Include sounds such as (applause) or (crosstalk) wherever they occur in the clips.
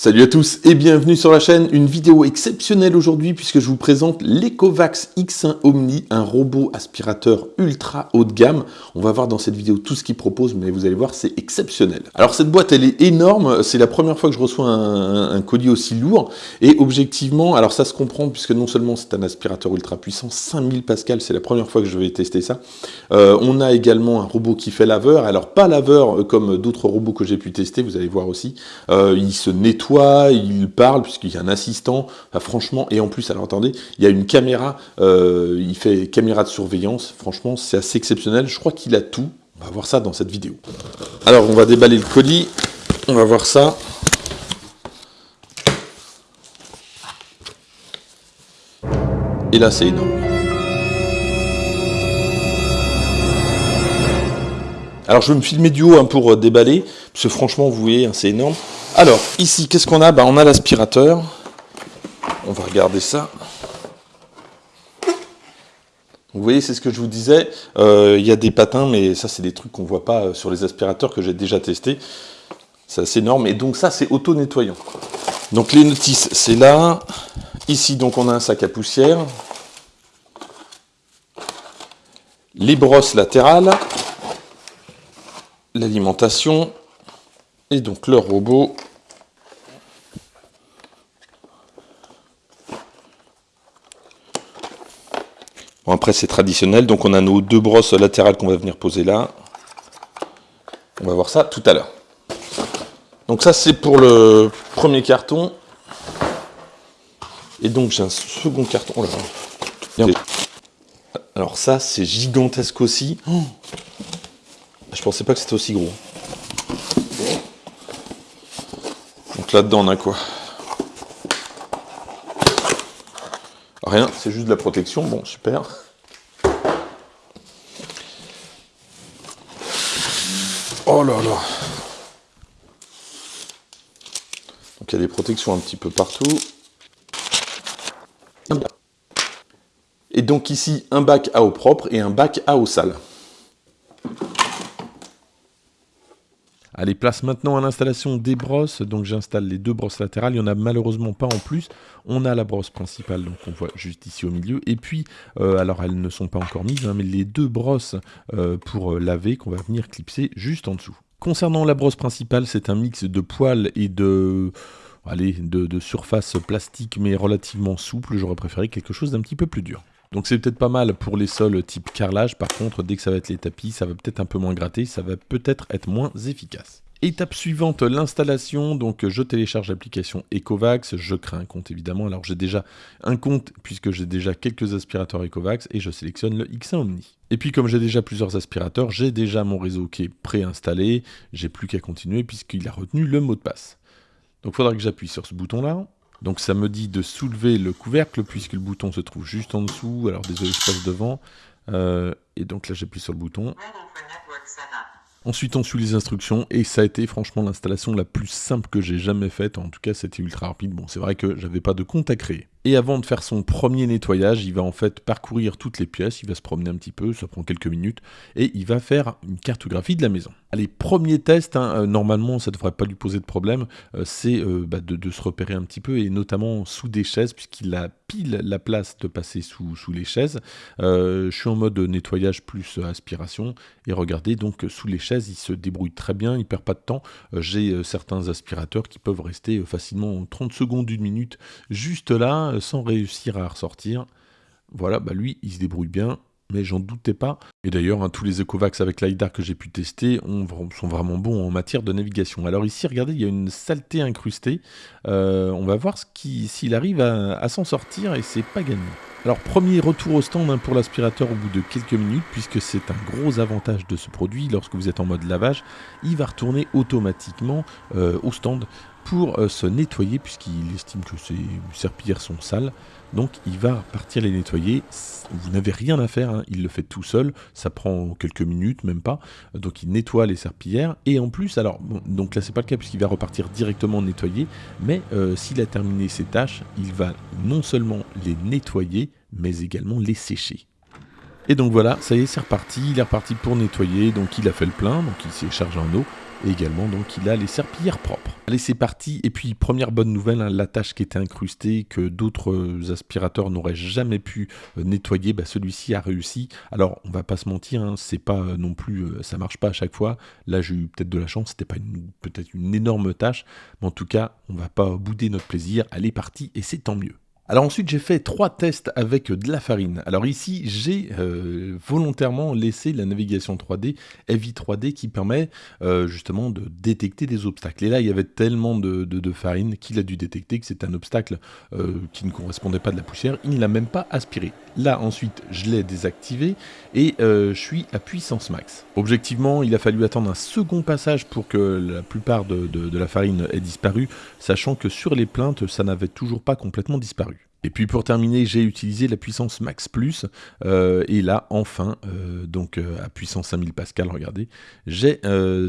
Salut à tous et bienvenue sur la chaîne. Une vidéo exceptionnelle aujourd'hui puisque je vous présente l'Ecovax X1 Omni, un robot aspirateur ultra haut de gamme. On va voir dans cette vidéo tout ce qu'il propose, mais vous allez voir, c'est exceptionnel. Alors cette boîte, elle est énorme. C'est la première fois que je reçois un, colis aussi lourd. Et objectivement, alors ça se comprend puisque non seulement c'est un aspirateur ultra puissant, 5000 pascal, c'est la première fois que je vais tester ça. Euh, on a également un robot qui fait laveur. Alors pas laveur euh, comme d'autres robots que j'ai pu tester, vous allez voir aussi. Euh, il se nettoie il parle, puisqu'il y a un assistant, franchement, et en plus, alors attendez, il y a une caméra, euh, il fait caméra de surveillance, franchement, c'est assez exceptionnel, je crois qu'il a tout, on va voir ça dans cette vidéo. Alors, on va déballer le colis, on va voir ça. Et là, c'est énorme. Alors je vais me filmer du haut hein, pour euh, déballer, parce que franchement, vous voyez, hein, c'est énorme. Alors, ici, qu'est-ce qu'on a? Bah, On a l'aspirateur. On va regarder ça. Vous voyez, c'est ce que je vous disais. Euh, il y a des patins, mais ça, c'est des trucs qu'on ne voit pas euh, sur les aspirateurs que j'ai déjà testés. C'est assez énorme. Et donc ça, c'est auto-nettoyant. Donc les notices, c'est là. Ici, donc, on a un sac à poussière. Les brosses latérales. L'alimentation. Et donc le robot Bon, après, c'est traditionnel. Donc, on a nos deux brosses latérales qu'on va venir poser là. On va voir ça tout à l'heure. Donc, ça, c'est pour le premier carton. Et donc, j'ai un second carton. Oh là Alors, ça, c'est gigantesque aussi. Oh Je pensais pas que c'était aussi gros. Là-dedans, on a quoi Rien, c'est juste de la protection. Bon, super. Oh là là. Donc il y a des protections un petit peu partout. Et donc ici, un bac à eau propre et un bac à eau sale. Allez, place maintenant à l'installation des brosses. Donc j'installe les deux brosses latérales. Il n'y en a malheureusement pas en plus. On a la brosse principale, donc on voit juste ici au milieu. Et puis, euh, alors elles ne sont pas encore mises, hein, mais les deux brosses euh, pour euh, laver qu'on va venir clipser juste en dessous. Concernant la brosse principale, c'est un mix de poils et de... Allez, de, de surface plastique mais relativement souple. J'aurais préféré quelque chose d'un petit peu plus dur. Donc c'est peut-être pas mal pour les sols type carrelage, par contre dès que ça va être les tapis, ça va peut-être un peu moins gratter, ça va peut-être être moins efficace. Étape suivante, l'installation. Donc je télécharge l'application Ecovax, je crée un compte évidemment. Alors j'ai déjà un compte puisque j'ai déjà quelques aspirateurs Ecovax et je sélectionne le X1 Omni. Et puis comme j'ai déjà plusieurs aspirateurs, j'ai déjà mon réseau qui est préinstallé, j'ai plus qu'à continuer puisqu'il a retenu le mot de passe. Donc il faudra que j'appuie sur ce bouton là. Donc ça me dit de soulever le couvercle puisque le bouton se trouve juste en dessous. Alors désolé, je passe devant. Euh, et donc là j'appuie sur le bouton. Ensuite, on suit les instructions et ça a été franchement l'installation la plus simple que j'ai jamais faite. En tout cas, c'était ultra rapide. Bon, c'est vrai que j'avais pas de compte à créer. Et avant de faire son premier nettoyage, il va en fait parcourir toutes les pièces, il va se promener un petit peu, ça prend quelques minutes, et il va faire une cartographie de la maison. Allez, premier test, hein, euh, normalement ça ne devrait pas lui poser de problème, euh, c'est euh, bah, de, se repérer un petit peu, et notamment sous des chaises, puisqu'il a pile la place de passer sous, sous les chaises. je suis en mode nettoyage plus aspiration, et regardez, donc sous les chaises, il se débrouille très bien, il perd pas de temps. J'ai certains aspirateurs qui peuvent rester facilement 30 secondes, une minute, juste là, sans réussir à ressortir. Voilà, bah lui, il se débrouille bien, mais j'en doutais pas. Et d'ailleurs, hein, tous les Ecovax avec LiDAR que j'ai pu tester sont vraiment bons en matière de navigation. Alors ici, regardez, il y a une saleté incrustée. Euh, on va voir s'il arrive à, s'en sortir, et c'est pas gagné. Alors premier retour au stand hein, pour l'aspirateur au bout de quelques minutes, puisque c'est un gros avantage de ce produit, lorsque vous êtes en mode lavage, il va retourner automatiquement euh, au stand pour euh, se nettoyer puisqu'il estime que ses serpillères sont sales. Donc il va partir les nettoyer. Vous n'avez rien à faire, hein. il le fait tout seul. Ça prend quelques minutes, même pas. Donc il nettoie les serpillères. Et en plus, alors, donc là c'est pas le cas puisqu'il va repartir directement nettoyer. Mais euh, s'il a terminé ses tâches, il va non seulement les nettoyer, mais également les sécher. Et donc voilà, ça y est, c'est reparti. Il est reparti pour nettoyer. Donc il a fait le plein, donc il s'est chargé en eau. Et également, donc, il a les serpillères propres. Allez, c'est parti. Et puis, première bonne nouvelle, hein, la tâche qui était incrustée, que d'autres aspirateurs n'auraient jamais pu euh, nettoyer, bah, celui-ci a réussi. Alors, on va pas se mentir, hein, c'est pas euh, non plus, euh, ça marche pas à chaque fois. Là, j'ai eu peut-être de la chance, c'était pas peut-être une énorme tâche, mais en tout cas, on va pas bouder notre plaisir. Elle est partie et c'est tant mieux. Alors ensuite j'ai fait trois tests avec de la farine. Alors ici j'ai euh, volontairement laissé la navigation 3D, Heavy 3D qui permet euh, justement de détecter des obstacles. Et là il y avait tellement de, farine qu'il a dû détecter que c'est un obstacle euh, qui ne correspondait pas de la poussière. Il ne l'a même pas aspiré. Là ensuite je l'ai désactivé et je suis à puissance max. Objectivement il a fallu attendre un second passage pour que la plupart de, de la farine ait disparu, sachant que sur les plaintes ça n'avait toujours pas complètement disparu. Et puis pour terminer, j'ai utilisé la puissance max plus, euh, et là enfin, euh, donc euh, à puissance 5000 pascal, regardez, j'ai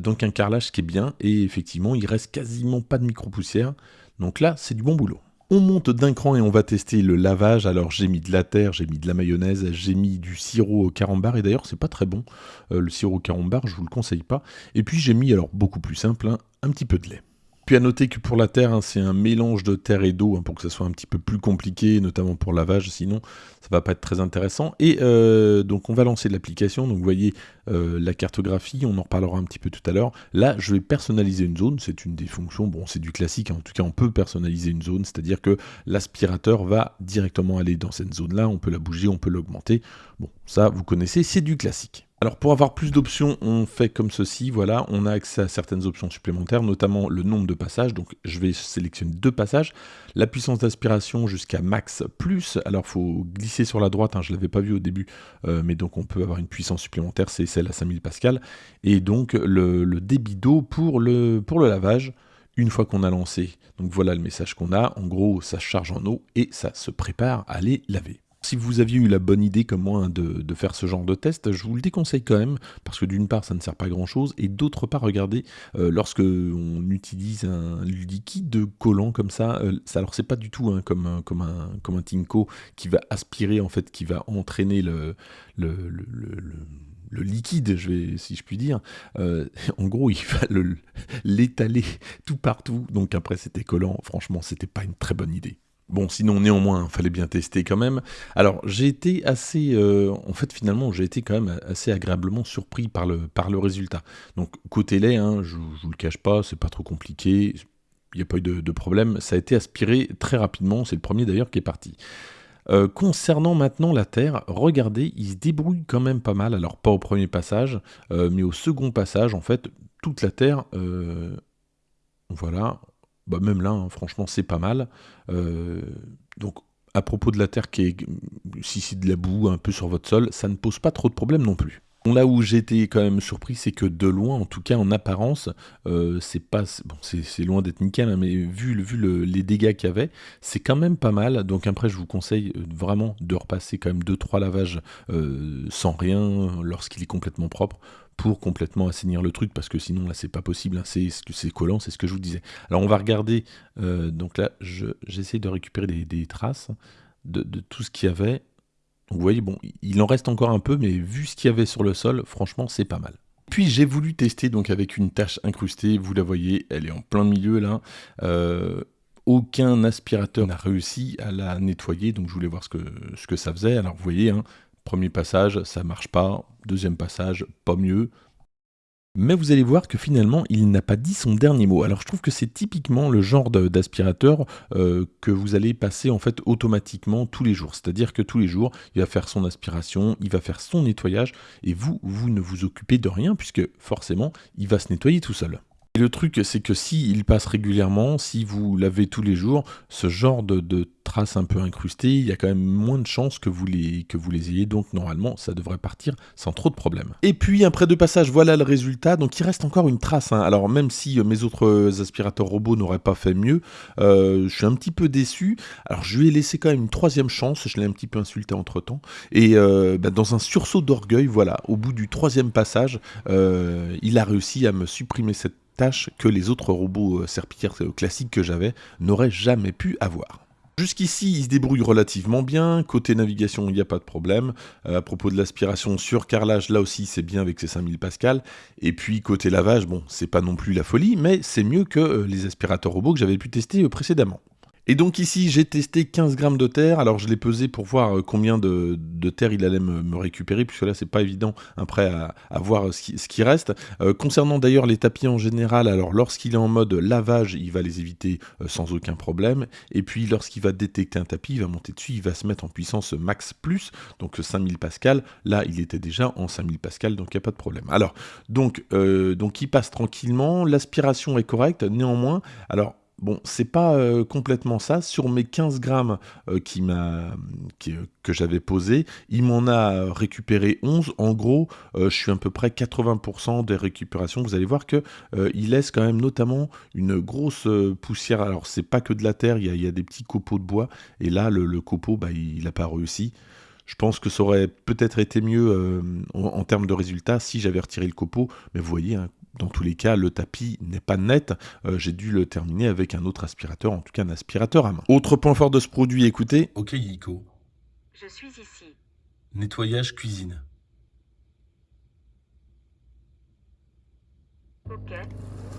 donc un carrelage qui est bien, et effectivement il reste quasiment pas de micro-poussière, donc là c'est du bon boulot. On monte d'un cran et on va tester le lavage. Alors j'ai mis de la terre, j'ai mis de la mayonnaise, j'ai mis du sirop au carambar et d'ailleurs c'est pas très bon le sirop au carambar, je vous le conseille pas. Et puis j'ai mis alors beaucoup plus simple, hein, un petit peu de lait. Puis à noter que pour la terre, hein, c'est un mélange de terre et d'eau hein, pour que ça soit un petit peu plus compliqué, notamment pour lavage, sinon ça va pas être très intéressant. Et euh, donc on va lancer l'application, donc vous voyez euh, la cartographie, on en reparlera un petit peu tout à l'heure. Là, je vais personnaliser une zone, c'est une des fonctions, bon c'est du classique, hein. en tout cas on peut personnaliser une zone, c'est-à-dire que l'aspirateur va directement aller dans cette zone-là, on peut la bouger, on peut l'augmenter. Bon, ça vous connaissez, c'est du classique. Alors pour avoir plus d'options, on fait comme ceci, voilà, on a accès à certaines options supplémentaires, notamment le nombre de passages, donc je vais sélectionner deux passages, la puissance d'aspiration jusqu'à max plus, alors il faut glisser sur la droite, hein, je ne l'avais pas vu au début, euh, mais donc on peut avoir une puissance supplémentaire, c'est celle à 5000 pascal, et donc le, débit d'eau pour le, pour le lavage, une fois qu'on a lancé, donc voilà le message qu'on a, en gros ça charge en eau et ça se prépare à aller laver. Si vous aviez eu la bonne idée comme moi hein, de, faire ce genre de test, je vous le déconseille quand même, parce que d'une part ça ne sert pas à grand chose, et d'autre part, regardez, euh, lorsque on utilise un liquide collant comme ça, euh, ça alors c'est pas du tout hein, comme, un, comme, un, comme un Tinko qui va aspirer, en fait, qui va entraîner le, liquide, si je puis dire, euh, (laughs) en gros, il va l'étaler tout partout. Donc après, c'était collant. Franchement, c'était pas une très bonne idée. Bon, sinon, néanmoins, il fallait bien tester quand même. Alors, j'ai été assez... Euh, en fait, finalement, j'ai été quand même assez agréablement surpris par le, par le résultat. Donc, côté lait, hein, je ne vous le cache pas, c'est pas trop compliqué, il n'y a pas eu de, problème. Ça a été aspiré très rapidement, c'est le premier d'ailleurs qui est parti. Euh, concernant maintenant la Terre, regardez, il se débrouille quand même pas mal. Alors, pas au premier passage, euh, mais au second passage, en fait, toute la Terre... voilà, bah, même là, hein, franchement, c'est pas mal. Euh, donc, à propos de la terre qui est, si c'est de la boue un peu sur votre sol, ça ne pose pas trop de problèmes non plus. là où j'étais quand même surpris, c'est que de loin, en tout cas en apparence, euh, c'est pas bon, c'est loin d'être nickel, hein, mais vu, vu les dégâts qu'il y avait, c'est quand même pas mal. Donc après, je vous conseille euh, vraiment de repasser quand même 2-3 lavages sans rien lorsqu'il est complètement propre pour complètement assainir le truc, parce que sinon là c'est pas possible, hein, c'est collant, c'est ce que je vous disais. Alors on va regarder, euh, donc là j'essaie de récupérer des, traces de, tout ce qu'il y avait. vous voyez, bon, il en reste encore un peu, mais vu ce qu'il y avait sur le sol, franchement c'est pas mal. Puis j'ai voulu tester donc avec une tâche incrustée, vous la voyez, elle est en plein milieu là. Euh, aucun aspirateur n'a réussi à la nettoyer, donc je voulais voir ce que, ce que ça faisait. Alors vous voyez, hein, Premier passage, ça marche pas. Deuxième passage, pas mieux. Mais vous allez voir que finalement, il n'a pas dit son dernier mot. Alors je trouve que c'est typiquement le genre d'aspirateur euh, que vous allez passer en fait automatiquement tous les jours. C'est-à-dire que tous les jours, il va faire son aspiration, il va faire son nettoyage, et vous, vous ne vous occupez de rien, puisque forcément, il va se nettoyer tout seul. Et le truc, c'est que s'il il passe régulièrement, si vous lavez tous les jours, ce genre de, traces un peu incrustées, il y a quand même moins de chances que vous les, que vous les ayez, donc normalement ça devrait partir sans trop de problèmes. Et puis après deux passages, voilà le résultat, donc il reste encore une trace, hein. alors même si euh, mes autres aspirateurs robots n'auraient pas fait mieux, euh, je suis un petit peu déçu, alors je lui ai laissé quand même une troisième chance, je l'ai un petit peu insulté entre temps, et euh, bah, dans un sursaut d'orgueil, voilà, au bout du troisième passage, il a réussi à me supprimer cette tâche que les autres robots serpillères classiques que j'avais n'auraient jamais pu avoir. Jusqu'ici, il se débrouille relativement bien. Côté navigation, il n'y a pas de problème. Euh, à propos de l'aspiration sur carrelage, là aussi, c'est bien avec ses 5000 pascal. Et puis, côté lavage, bon, c'est pas non plus la folie, mais c'est mieux que euh, les aspirateurs robots que j'avais pu tester euh, précédemment. Et donc ici, j'ai testé 15 grammes de terre. Alors je l'ai pesé pour voir euh, combien de, terre il allait me, récupérer, puisque là, c'est pas évident après à, voir ce qui, reste. Euh, concernant d'ailleurs les tapis en général, alors lorsqu'il est en mode lavage, il va les éviter euh, sans aucun problème. Et puis lorsqu'il va détecter un tapis, il va monter dessus, il va se mettre en puissance max plus, donc 5000 pascal. Là, il était déjà en 5000 pascal, donc il n'y a pas de problème. Alors, donc, donc il passe tranquillement. L'aspiration est correcte, néanmoins. Alors, Bon, c'est pas euh, complètement ça. Sur mes 15 grammes euh, qui m'a, euh, que j'avais posé, il m'en a récupéré 11. En gros, je suis à peu près 80% des récupérations. Vous allez voir que il laisse quand même notamment une grosse poussière. Alors, c'est pas que de la terre, il y a, des petits copeaux de bois. Et là, le, copeau, bah, il n'a pas réussi. Je pense que ça aurait peut-être été mieux en, termes de résultats si j'avais retiré le copeau. Mais vous voyez, hein, dans tous les cas, le tapis n'est pas net. Euh, j'ai dû le terminer avec un autre aspirateur, en tout cas un aspirateur à main. Autre point fort de ce produit, écoutez. Ok, Yiko. Je suis ici. Nettoyage cuisine. Ok.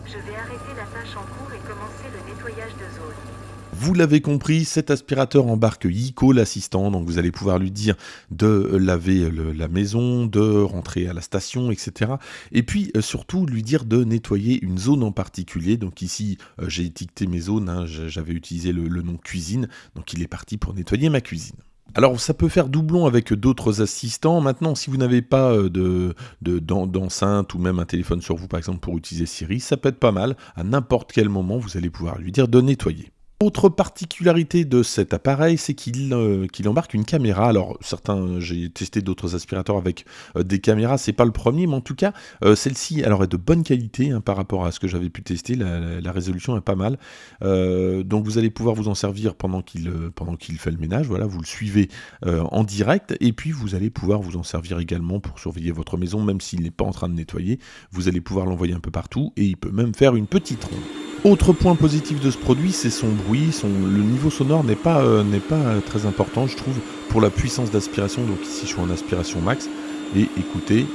Je vais arrêter la tâche en cours et commencer le nettoyage de zone. Vous l'avez compris, cet aspirateur embarque Yiko, l'assistant, donc vous allez pouvoir lui dire de laver la maison, de rentrer à la station, etc. Et puis euh, surtout lui dire de nettoyer une zone en particulier. Donc ici, euh, j'ai étiqueté mes zones, hein, j'avais utilisé le, nom cuisine, donc il est parti pour nettoyer ma cuisine. Alors ça peut faire doublon avec d'autres assistants. Maintenant, si vous n'avez pas euh, de, d'enceinte ou même un téléphone sur vous, par exemple, pour utiliser Siri, ça peut être pas mal. À n'importe quel moment, vous allez pouvoir lui dire de nettoyer. Autre particularité de cet appareil, c'est qu'il euh, embarque une caméra. Alors certains, j'ai testé d'autres aspirateurs avec euh, des caméras, c'est pas le premier, mais en tout cas, euh, celle-ci, alors est de bonne qualité hein, par rapport à ce que j'avais pu tester. La, résolution est pas mal, donc vous allez pouvoir vous en servir pendant qu'il pendant qu'il fait le ménage. Voilà, vous le suivez en direct, et puis vous allez pouvoir vous en servir également pour surveiller votre maison, même s'il n'est pas en train de nettoyer. Vous allez pouvoir l'envoyer un peu partout, et il peut même faire une petite ronde. Autre point positif de ce produit, c'est son bruit. Son, le niveau sonore n'est pas, euh, n'est pas très important, je trouve, pour la puissance d'aspiration. Donc ici, je suis en aspiration max. Et écoutez,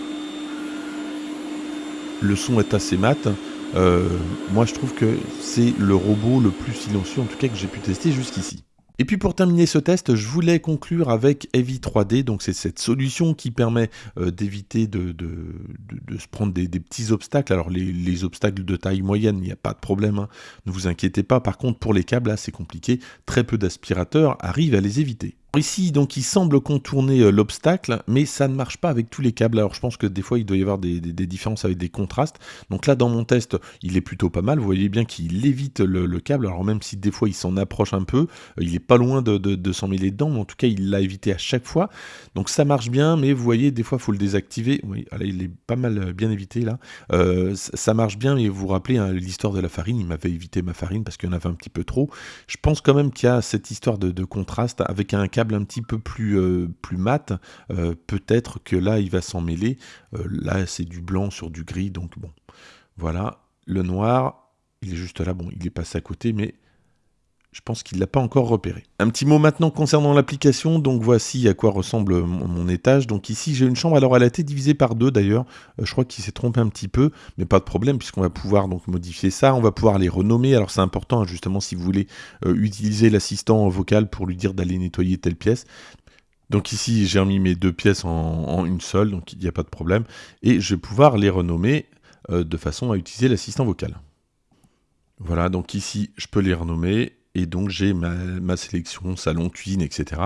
le son est assez mat. Euh, moi, je trouve que c'est le robot le plus silencieux, en tout cas, que j'ai pu tester jusqu'ici. Et puis pour terminer ce test, je voulais conclure avec Heavy 3D, donc c'est cette solution qui permet euh, d'éviter de, se prendre des, petits obstacles. Alors les, obstacles de taille moyenne, il n'y a pas de problème, hein. ne vous inquiétez pas. Par contre pour les câbles, là c'est compliqué, très peu d'aspirateurs arrivent à les éviter. Ici, donc, il semble contourner euh, l'obstacle, mais ça ne marche pas avec tous les câbles. Alors, je pense que des fois, il doit y avoir des, différences avec des contrastes. Donc là, dans mon test, il est plutôt pas mal. Vous voyez bien qu'il évite le, câble. Alors, même si des fois, il s'en approche un peu, euh, il est pas loin de, s'en mêler dedans, mais en tout cas, il l'a évité à chaque fois. Donc, ça marche bien, mais vous voyez, des fois, il faut le désactiver. Oui, là, il est pas mal euh, bien évité, là. ça marche bien, mais vous vous rappelez, hein, l'histoire de la farine, il m'avait évité ma farine parce qu'il y en avait un petit peu trop. Je pense quand même qu'il y a cette histoire de contraste avec un câble un petit peu plus, euh, mat, euh, peut-être que là, il va s'en mêler. Euh, là, c'est du blanc sur du gris, donc bon. Voilà, le noir, il est juste là, bon, il est passé à côté, mais je pense qu'il ne l'a pas encore repéré. Un petit mot maintenant concernant l'application. Donc voici à quoi ressemble mon, étage. Donc ici j'ai une chambre. Alors elle a été divisée par deux d'ailleurs. Euh, je crois qu'il s'est trompé un petit peu, mais pas de problème puisqu'on va pouvoir donc modifier ça. On va pouvoir les renommer. Alors c'est important hein, justement si vous voulez euh, utiliser l'assistant vocal pour lui dire d'aller nettoyer telle pièce. Donc ici j'ai remis mes deux pièces en, une seule, donc il n'y a pas de problème. Et je vais pouvoir les renommer euh, de façon à utiliser l'assistant vocal. Voilà, donc ici je peux les renommer et donc j'ai ma, sélection salon, cuisine, etc.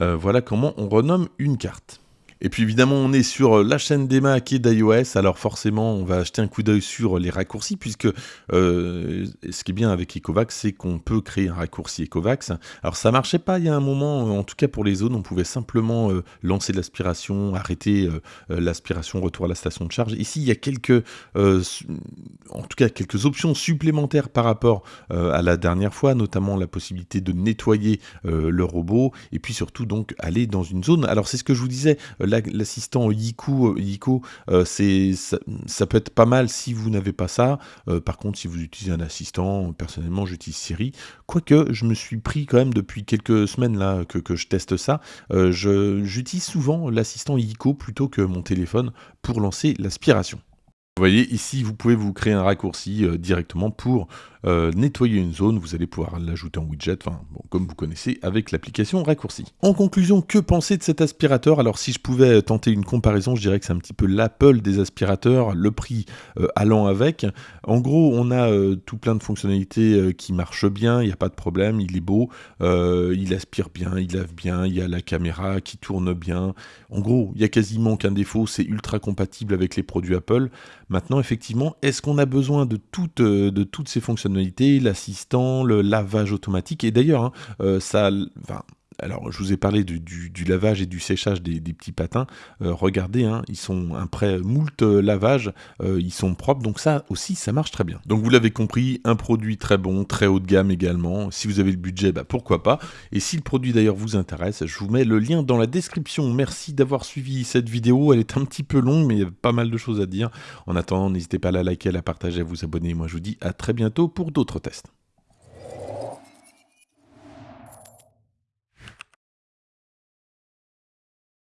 Euh, voilà comment on renomme une carte. Et puis évidemment, on est sur euh, la chaîne des Mac et d'iOS, alors forcément, on va acheter un coup d'œil sur les raccourcis, puisque euh, ce qui est bien avec Ecovacs, c'est qu'on peut créer un raccourci Ecovacs. Alors ça marchait pas il y a un moment, euh, en tout cas pour les zones, on pouvait simplement lancer l'aspiration, arrêter l'aspiration, retour à la station de charge. Ici, il y a quelques, en tout cas quelques options supplémentaires par rapport à la dernière fois, notamment la possibilité de nettoyer le robot, et puis surtout donc aller dans une zone. Alors c'est ce que je vous disais l'assistant Yiku, Yiko, c'est ça, peut être pas mal si vous n'avez pas ça. par contre, si vous utilisez un assistant, personnellement, j'utilise Siri. Quoique, je me suis pris quand même depuis quelques semaines là que, je teste ça. j'utilise souvent l'assistant Yiko plutôt que mon téléphone pour lancer l'aspiration. Vous voyez, ici, vous pouvez vous créer un raccourci directement pour euh, nettoyer une zone, vous allez pouvoir l'ajouter en widget, enfin, comme vous connaissez avec l'application raccourci. En conclusion, que penser de cet aspirateur? Alors si je pouvais tenter une comparaison, je dirais que c'est un petit peu l'Apple des aspirateurs, le prix euh, allant avec. En gros, on a euh, tout plein de fonctionnalités qui marchent bien, il n'y a pas de problème, il est beau, il aspire bien, il lave bien, il y a la caméra qui tourne bien. En gros, il y a quasiment aucun défaut, c'est ultra compatible avec les produits Apple. Maintenant, effectivement, est-ce qu'on a besoin de toutes, de toutes ces fonctionnalités l'assistant, le lavage automatique? Et d'ailleurs, hein, euh, ça, alors, je vous ai parlé du, lavage et du séchage des, petits patins. Euh, regardez, hein, ils sont après moult lavage, euh, ils sont propres. Donc ça aussi, ça marche très bien. Donc vous l'avez compris, un produit très bon, très haut de gamme également. Si vous avez le budget, bah, pourquoi pas. Et si le produit d'ailleurs vous intéresse, je vous mets le lien dans la description. Merci d'avoir suivi cette vidéo. Elle est un petit peu longue, mais il y a pas mal de choses à dire. En attendant, n'hésitez pas à la liker, à la partager, à vous abonner. Moi, je vous dis à très bientôt pour d'autres tests.